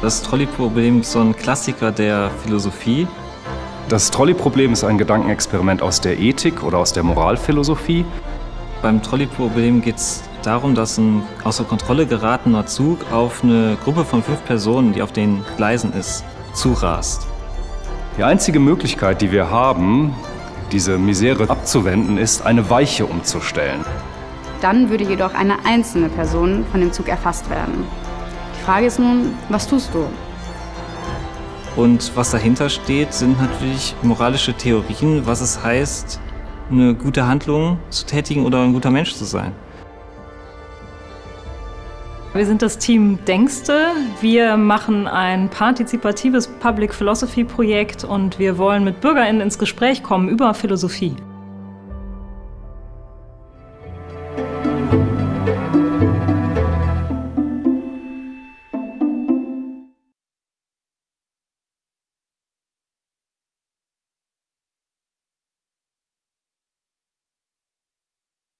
Das Trolley-Problem ist so ein Klassiker der Philosophie. Das Trolley-Problem ist ein Gedankenexperiment aus der Ethik oder aus der Moralphilosophie. Beim Trolley-Problem geht es darum, dass ein außer Kontrolle geratener Zug auf eine Gruppe von fünf Personen, die auf den Gleisen ist, zurast. Die einzige Möglichkeit, die wir haben, diese Misere abzuwenden, ist, eine Weiche umzustellen. Dann würde jedoch eine einzelne Person von dem Zug erfasst werden. Die Frage ist nun, was tust du? Und was dahinter steht, sind natürlich moralische Theorien, was es heißt, eine gute Handlung zu tätigen oder ein guter Mensch zu sein. Wir sind das Team Denkste. Wir machen ein partizipatives Public Philosophy Projekt und wir wollen mit BürgerInnen ins Gespräch kommen über Philosophie.